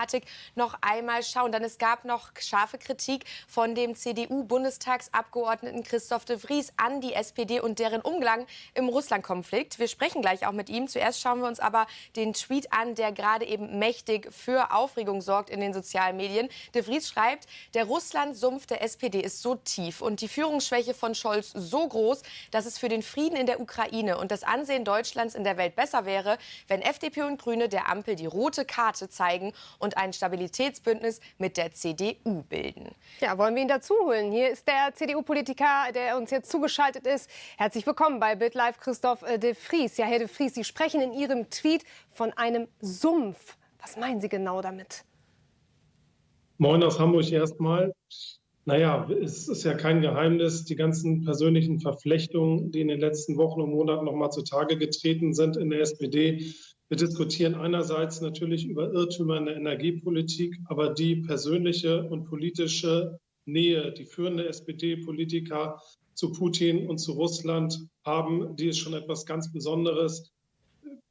Thematik noch einmal schauen. Denn es gab noch scharfe Kritik von dem CDU-Bundestagsabgeordneten Christoph de Vries an die SPD und deren Umgang im Russland-Konflikt. Wir sprechen gleich auch mit ihm. Zuerst schauen wir uns aber den Tweet an, der gerade eben mächtig für Aufregung sorgt in den sozialen Medien. De Vries schreibt, der Russland-Sumpf der SPD ist so tief und die Führungsschwäche von Scholz so groß, dass es für den Frieden in der Ukraine und das Ansehen Deutschlands in der Welt besser wäre, wenn FDP und Grüne der Ampel die rote Karte zeigen und ein Stabilitätsbündnis mit der CDU bilden. Ja, wollen wir ihn dazu holen? Hier ist der CDU-Politiker, der uns jetzt zugeschaltet ist. Herzlich willkommen bei BitLive, Christoph äh, de Vries. Ja, Herr de Vries, Sie sprechen in Ihrem Tweet von einem Sumpf. Was meinen Sie genau damit? Moin aus Hamburg erstmal. Naja, es ist ja kein Geheimnis, die ganzen persönlichen Verflechtungen, die in den letzten Wochen und Monaten noch mal zutage getreten sind in der SPD. Wir diskutieren einerseits natürlich über Irrtümer in der Energiepolitik, aber die persönliche und politische Nähe, die führende SPD-Politiker zu Putin und zu Russland haben, die ist schon etwas ganz Besonderes.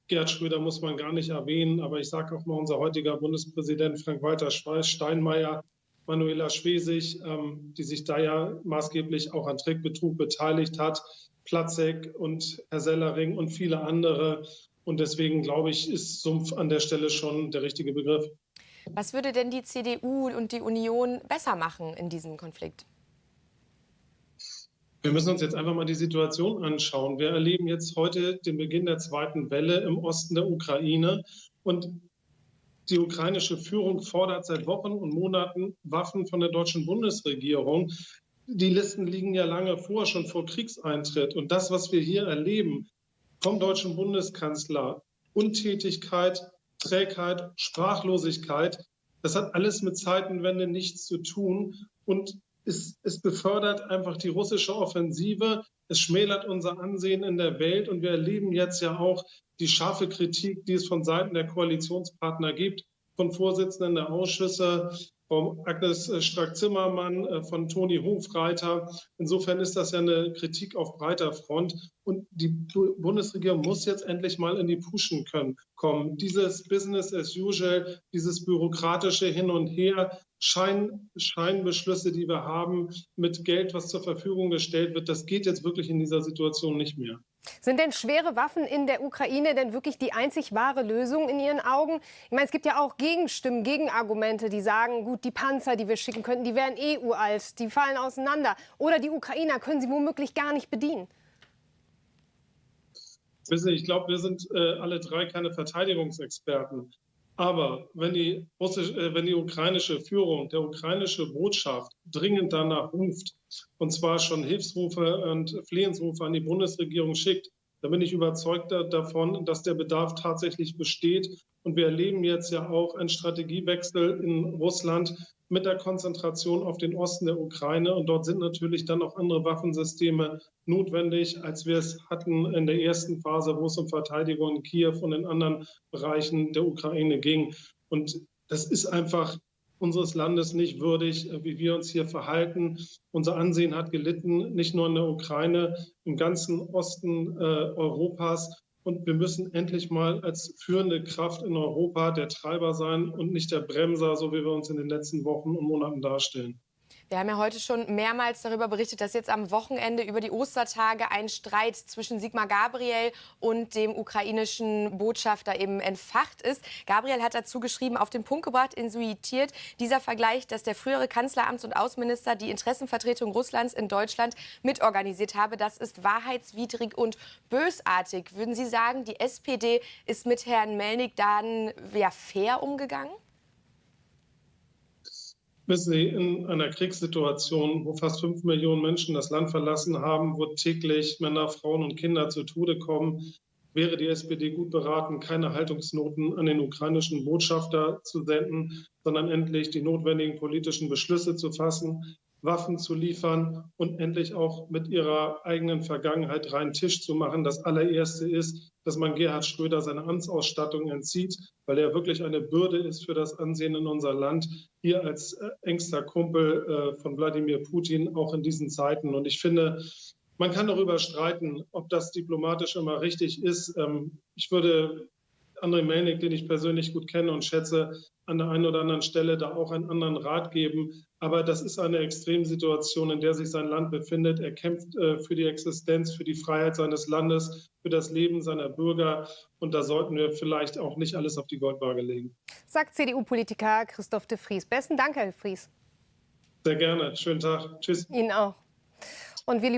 Gerd Schröder muss man gar nicht erwähnen, aber ich sage auch mal, unser heutiger Bundespräsident Frank-Walter Steinmeier Manuela Schwesig, ähm, die sich da ja maßgeblich auch an Trickbetrug beteiligt hat, Platzek und Herr Sellering und viele andere. Und deswegen glaube ich, ist Sumpf an der Stelle schon der richtige Begriff. Was würde denn die CDU und die Union besser machen in diesem Konflikt? Wir müssen uns jetzt einfach mal die Situation anschauen. Wir erleben jetzt heute den Beginn der zweiten Welle im Osten der Ukraine. Und die ukrainische Führung fordert seit Wochen und Monaten Waffen von der deutschen Bundesregierung. Die Listen liegen ja lange vor, schon vor Kriegseintritt. Und das, was wir hier erleben vom deutschen Bundeskanzler, Untätigkeit, Trägheit, Sprachlosigkeit, das hat alles mit Zeitenwende nichts zu tun. Und es, es, befördert einfach die russische Offensive. Es schmälert unser Ansehen in der Welt. Und wir erleben jetzt ja auch die scharfe Kritik, die es von Seiten der Koalitionspartner gibt, von Vorsitzenden der Ausschüsse, von Agnes Strack-Zimmermann, äh, von Toni Hofreiter. Insofern ist das ja eine Kritik auf breiter Front. Und die Bundesregierung muss jetzt endlich mal in die Puschen können, kommen. Dieses Business as usual, dieses bürokratische Hin und Her, Schein, Scheinbeschlüsse, die wir haben mit Geld, was zur Verfügung gestellt wird, das geht jetzt wirklich in dieser Situation nicht mehr. Sind denn schwere Waffen in der Ukraine denn wirklich die einzig wahre Lösung in Ihren Augen? Ich meine, es gibt ja auch Gegenstimmen, Gegenargumente, die sagen, gut, die Panzer, die wir schicken könnten, die wären eh uralt, die fallen auseinander. Oder die Ukrainer können sie womöglich gar nicht bedienen. Wissen Sie, ich glaube, wir sind äh, alle drei keine Verteidigungsexperten. Aber wenn die, russische, äh, wenn die ukrainische Führung, der ukrainische Botschaft dringend danach ruft, und zwar schon Hilfsrufe und Flehensrufe an die Bundesregierung schickt, dann bin ich überzeugt davon, dass der Bedarf tatsächlich besteht. Und wir erleben jetzt ja auch einen Strategiewechsel in Russland, mit der Konzentration auf den Osten der Ukraine. Und dort sind natürlich dann auch andere Waffensysteme notwendig, als wir es hatten in der ersten Phase, wo es um Verteidigung in Kiew und in anderen Bereichen der Ukraine ging. Und das ist einfach unseres Landes nicht würdig, wie wir uns hier verhalten. Unser Ansehen hat gelitten, nicht nur in der Ukraine, im ganzen Osten äh, Europas. Und wir müssen endlich mal als führende Kraft in Europa der Treiber sein und nicht der Bremser, so wie wir uns in den letzten Wochen und Monaten darstellen. Wir haben ja heute schon mehrmals darüber berichtet, dass jetzt am Wochenende über die Ostertage ein Streit zwischen Sigmar Gabriel und dem ukrainischen Botschafter eben entfacht ist. Gabriel hat dazu geschrieben, auf den Punkt gebracht, insuitiert dieser Vergleich, dass der frühere Kanzleramts- und Außenminister die Interessenvertretung Russlands in Deutschland mitorganisiert habe. Das ist wahrheitswidrig und bösartig. Würden Sie sagen, die SPD ist mit Herrn Melnik dann ja, fair umgegangen? Wissen Sie, in einer Kriegssituation, wo fast fünf Millionen Menschen das Land verlassen haben, wo täglich Männer, Frauen und Kinder zu Tode kommen, wäre die SPD gut beraten, keine Haltungsnoten an den ukrainischen Botschafter zu senden, sondern endlich die notwendigen politischen Beschlüsse zu fassen, Waffen zu liefern und endlich auch mit ihrer eigenen Vergangenheit reinen Tisch zu machen. Das allererste ist, dass man Gerhard Schröder seine Amtsausstattung entzieht, weil er wirklich eine Bürde ist für das Ansehen in unser Land, hier als äh, engster Kumpel äh, von Wladimir Putin, auch in diesen Zeiten. Und ich finde, man kann darüber streiten, ob das diplomatisch immer richtig ist. Ähm, ich würde André Melnik, den ich persönlich gut kenne und schätze, an der einen oder anderen Stelle da auch einen anderen Rat geben. Aber das ist eine Extremsituation, in der sich sein Land befindet. Er kämpft äh, für die Existenz, für die Freiheit seines Landes, für das Leben seiner Bürger. Und da sollten wir vielleicht auch nicht alles auf die Goldwaage legen. Sagt CDU-Politiker Christoph de Vries. Besten Dank, Herr de Vries. Sehr gerne. Schönen Tag. Tschüss. Ihnen auch. Und wir,